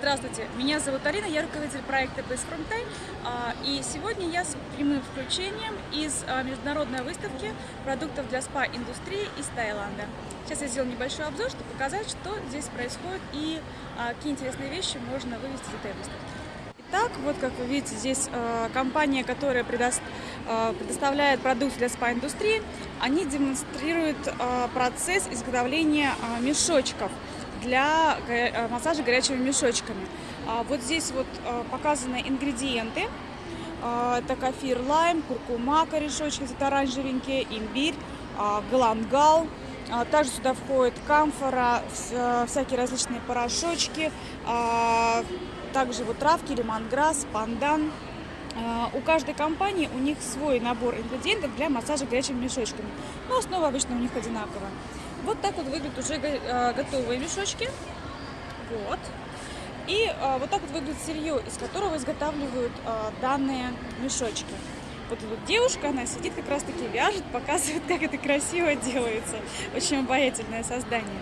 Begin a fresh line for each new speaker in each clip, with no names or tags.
Здравствуйте, меня зовут Алина, я руководитель проекта Base From Thai, а, и сегодня я с прямым включением из а, международной выставки продуктов для спа-индустрии из Таиланда. Сейчас я сделаю небольшой обзор, чтобы показать, что здесь происходит и а, какие интересные вещи можно вывести из этой выставки. Итак, вот как вы видите, здесь компания, которая предоставляет продукты для спа-индустрии, они демонстрируют процесс изготовления мешочков для э, массажа горячими мешочками. А, вот здесь вот э, показаны ингредиенты. А, это кафир лайм, куркума, корешочки, это оранжевенькие, имбирь, а, галангал. Также сюда входит камфора, э, всякие различные порошочки, также вот травки, лимонграсс, пандан. У каждой компании у них свой набор ингредиентов для массажа горячими мешочками. Но основа обычно у них одинаковая. Вот так вот выглядят уже э, готовые мешочки. Вот. И а, вот так вот выглядит сырье, из которого изготавливают а, данные мешочки. Вот тут девушка, она сидит как раз таки вяжет, показывает, как это красиво делается. Очень обаятельное создание.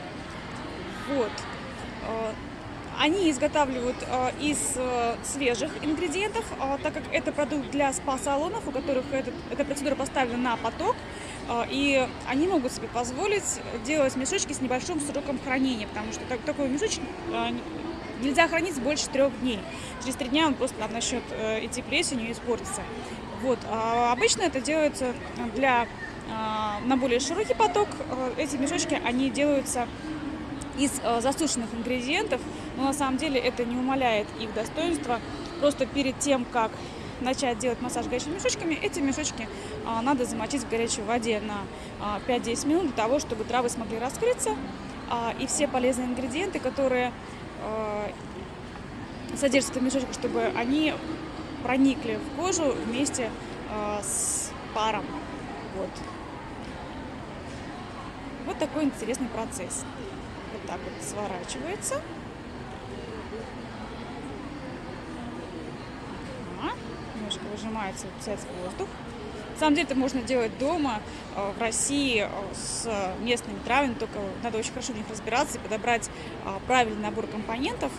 Вот. Они изготавливают э, из э, свежих ингредиентов, э, так как это продукт для спа-салонов, у которых этот, эта процедура поставлена на поток, э, и они могут себе позволить делать мешочки с небольшим сроком хранения, потому что так, такой мешочек э, нельзя хранить больше трех дней. Через три дня он просто там начнет э, идти плесенью и испортиться. Вот. А обычно это делается для, на более широкий поток. Э, эти мешочки, они делаются из э, засушенных ингредиентов, но на самом деле это не умаляет их достоинства. Просто перед тем, как начать делать массаж горячими мешочками, эти мешочки а, надо замочить в горячей воде на а, 5-10 минут для того, чтобы травы смогли раскрыться. А, и все полезные ингредиенты, которые а, содержатся в мешочках, чтобы они проникли в кожу вместе а, с паром. Вот. Вот такой интересный процесс вот так вот сворачивается. Ага. Немножко выжимается, выпускается воздух. На самом деле это можно делать дома, э, в России, э, с местными травами, только надо очень хорошо в них разбираться и подобрать э, правильный набор компонентов,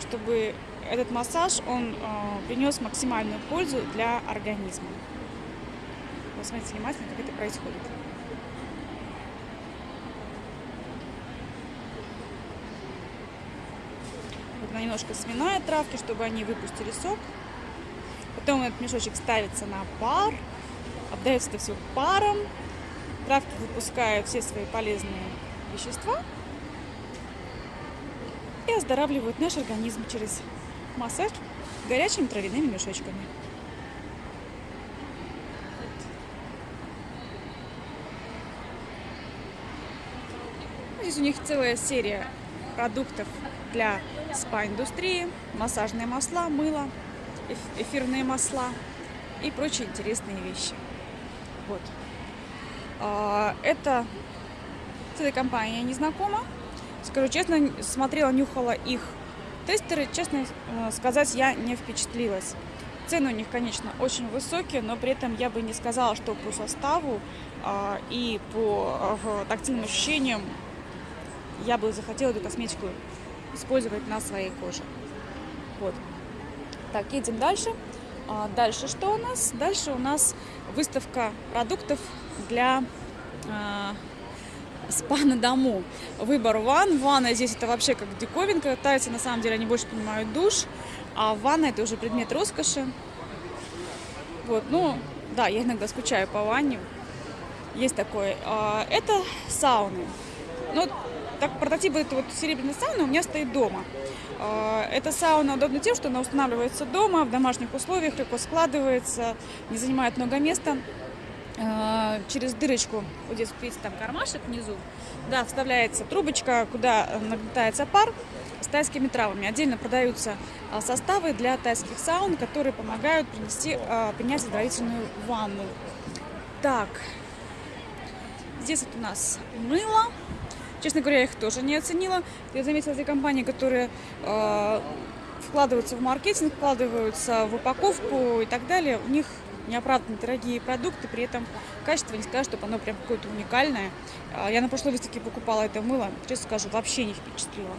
чтобы этот массаж, он принес максимальную пользу для организма. Посмотрите внимательно, как это происходит. Она немножко сминая травки, чтобы они выпустили сок. Потом этот мешочек ставится на пар. Обдается это все паром. Травки выпускают все свои полезные вещества. И оздоравливают наш организм через массаж горячими травяными мешочками. Здесь у них целая серия продуктов для спа-индустрии, массажные масла, мыло, эфирные масла и прочие интересные вещи. Вот. А, это с этой компанией я не знакома. Скажу честно, смотрела, нюхала их тестеры. Честно э, сказать, я не впечатлилась. Цены у них, конечно, очень высокие, но при этом я бы не сказала, что по составу а, и по э, тактильным ощущениям я бы захотела эту косметику использовать на своей коже. Вот. Так, едем дальше. А дальше что у нас? Дальше у нас выставка продуктов для э, спа на дому. Выбор ванн. Ванна здесь это вообще как диковинка. Тайцы на самом деле они больше понимают душ, а ванна это уже предмет роскоши. Вот, ну, да, я иногда скучаю по ванне. Есть такое. А, это сауны. Ну, так, прототип этой вот серебряной сауны у меня стоит дома. А, эта сауна удобна тем, что она устанавливается дома, в домашних условиях, легко складывается, не занимает много места. А, через дырочку, вот здесь, видите, там кармашек внизу, да, вставляется трубочка, куда нагнетается пар с тайскими травами. Отдельно продаются а, составы для тайских саун, которые помогают принести, принять оздоровительную ванну. Так, здесь вот у нас мыло. Честно говоря, я их тоже не оценила. Я заметила эти компании, которые э, вкладываются в маркетинг, вкладываются в упаковку и так далее. У них неоправданно дорогие продукты, при этом качество не скажу, чтобы оно прям какое-то уникальное. А, я на прошлой выставке покупала это мыло, честно скажу, вообще не впечатлило.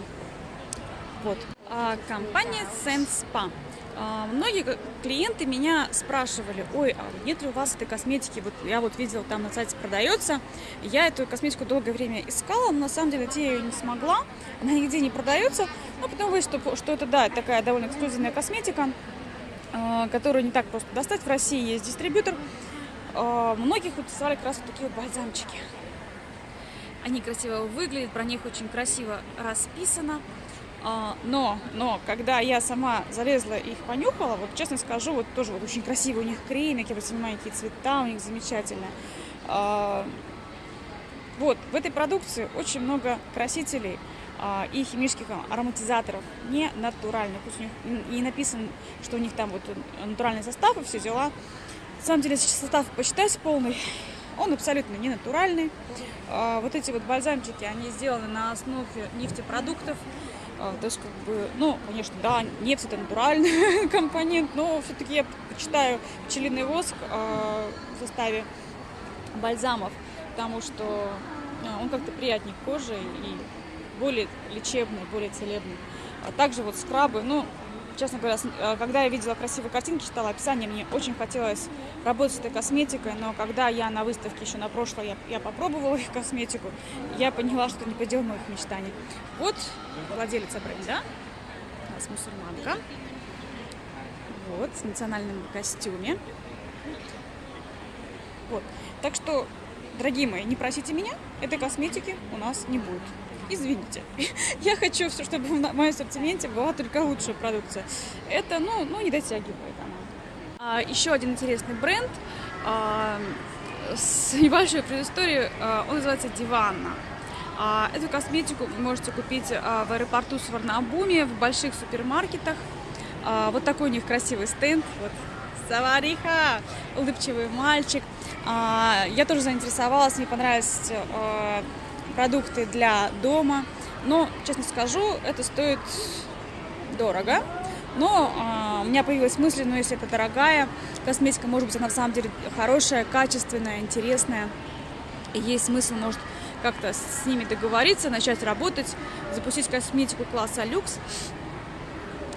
Вот. А, компания Senspa. А, многие клиенты меня спрашивали, ой, а нет ли у вас этой косметики? Вот я вот видела, там на сайте продается. Я эту косметику долгое время искала, но на самом деле найти ее не смогла. Она нигде не продается. Но потом выяснилось, что, что это, да, такая довольно эксклюзивная косметика, а, которую не так просто достать. В России есть дистрибьютор. Многих интересовали как раз вот такие вот бальзамчики. Они красиво выглядят, про них очень красиво расписано. А, но, но, когда я сама залезла и их понюхала, вот честно скажу, вот тоже вот очень красивый у них кремик, я понимаю, какие цвета у них замечательные. А, вот, в этой продукции очень много красителей а, и химических ароматизаторов, не натуральных. Пусть у них не написано, что у них там вот натуральный состав и все дела. На самом деле, если состав посчитать полный, он абсолютно не натуральный. Вот эти вот бальзамчики, они сделаны на основе нефтепродуктов, а, то есть, как бы, ну, конечно, да, нефть это натуральный компонент, но все-таки я предпочитаю пчелиный воск а, в составе бальзамов, потому что а, он как-то приятнее к коже и более лечебный, более целебный. А также вот скрабы, ну, честно говоря, э, когда я видела красивые картинки, читала описание, мне очень хотелось работать с этой косметикой, но когда я на выставке еще на прошлой, я, я попробовала их косметику, я поняла, что не предел моих мечтаний. Вот владелица бренда, у нас мусульманка, вот, в национальном костюме. Вот, так что, дорогие мои, не просите меня, этой косметики у нас не будет извините. Я хочу, все, чтобы в моем ассортименте была только лучшая продукция. Это, ну, ну не дотягивает она. А, еще один интересный бренд а, с небольшой предысторией, а, он называется Диванна. А, эту косметику вы можете купить а, в аэропорту с Варнабуме, в больших супермаркетах. А, вот такой у них красивый стенд. Вот. Савариха! Улыбчивый мальчик. А, я тоже заинтересовалась, мне понравилось а, продукты для дома. Но, честно скажу, это стоит дорого. Но а, у меня появилась мысль, ну если это дорогая косметика, может быть она на самом деле хорошая, качественная, интересная. И есть смысл, может, как-то с ними договориться, начать работать, запустить косметику класса люкс.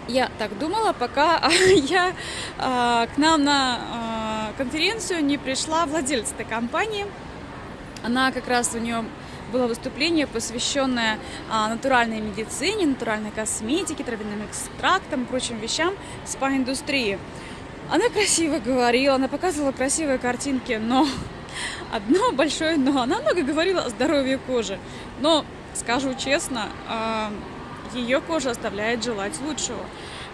Я так думала, пока я а, к нам на а, конференцию не пришла владелец этой компании. Она как раз у нее было выступление, посвященное а, натуральной медицине, натуральной косметике, травяным экстрактам и прочим вещам спа-индустрии. Она красиво говорила, она показывала красивые картинки, но одно большое но. Она много говорила о здоровье кожи. Но, скажу честно, а, ее кожа оставляет желать лучшего.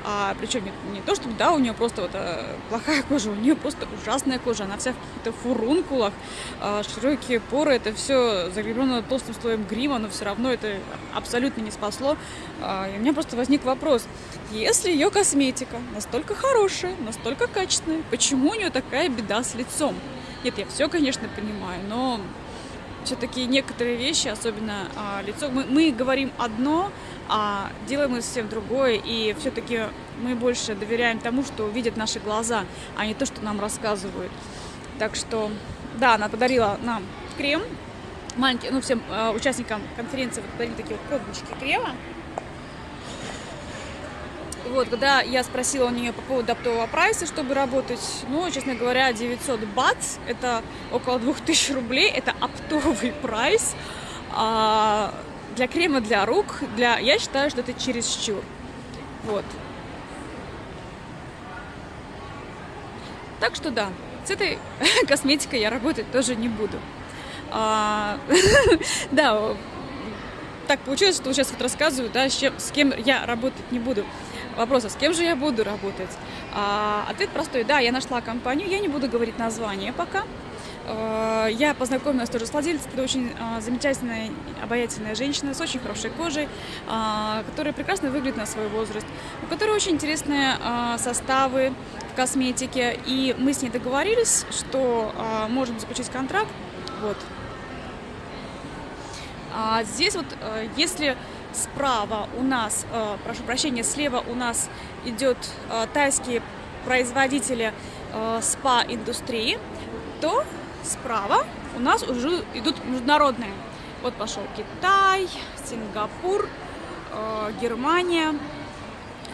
А, причем не, не то, чтобы да, у нее просто вот а, плохая кожа, у нее просто ужасная кожа, она вся в каких-то фурункулах, а, широкие поры, это все закреплено толстым слоем грима, но все равно это абсолютно не спасло. А, и у меня просто возник вопрос, если ее косметика настолько хорошая, настолько качественная, почему у нее такая беда с лицом? Нет, я все, конечно, понимаю, но все-таки некоторые вещи, особенно а, лицо, мы, мы говорим одно, а делаем мы совсем другое, и все-таки мы больше доверяем тому, что видят наши глаза, а не то, что нам рассказывают. Так что, да, она подарила нам крем, маленький, ну, всем э, участникам конференции подарили такие вот пробнички крема. Вот, когда я спросила у нее по поводу оптового прайса, чтобы работать, ну, честно говоря, 900 бат, это около 2000 рублей, это оптовый прайс. А для крема для рук, для, я считаю, что это чересчур. Вот. Так что да, с этой косметикой я работать тоже не буду. А, да, так получилось, что сейчас вот рассказываю, да, с, чем, с кем я работать не буду вопрос, а с кем же я буду работать? А, ответ простой, да, я нашла компанию, я не буду говорить название пока. А, я познакомилась тоже с владельцем, это очень а, замечательная, обаятельная женщина с очень хорошей кожей, а, которая прекрасно выглядит на свой возраст, у которой очень интересные а, составы в косметике, и мы с ней договорились, что можем заключить контракт, вот. А здесь вот, а, если справа у нас, э, прошу прощения, слева у нас идет э, тайские производители э, спа-индустрии, то справа у нас уже идут международные. Вот пошел Китай, Сингапур, Германия.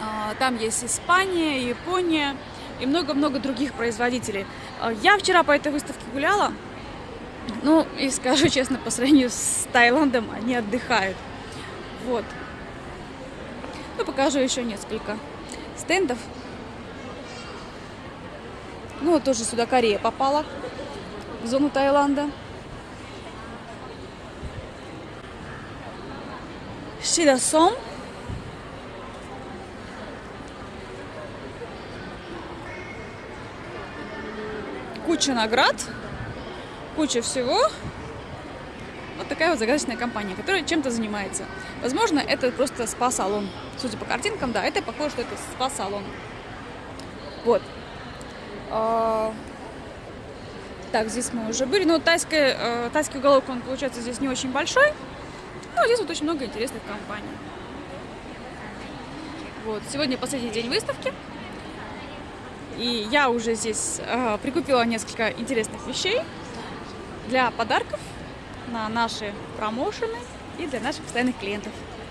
А, Там есть Испания, Япония и много-много других производителей. Я вчера по этой выставке гуляла. Ну, и скажу честно, по сравнению с Таиландом, они отдыхают. Вот. Ну, покажу еще несколько стендов. Ну, вот тоже сюда Корея попала, в зону Таиланда. Шидасом. Куча наград, куча всего. Вот такая вот загадочная компания, которая чем-то занимается. Возможно, это просто спа-салон. Судя по картинкам, да, это похоже, что это спа-салон. Вот. А, Так, здесь мы уже были. Ну, тайская, э, тайский уголок, он, получается, здесь не очень большой. Но здесь вот очень много интересных компаний. Вот, сегодня последний день выставки. И я уже здесь э, прикупила несколько интересных вещей для подарков на наши промоушены и для наших постоянных клиентов.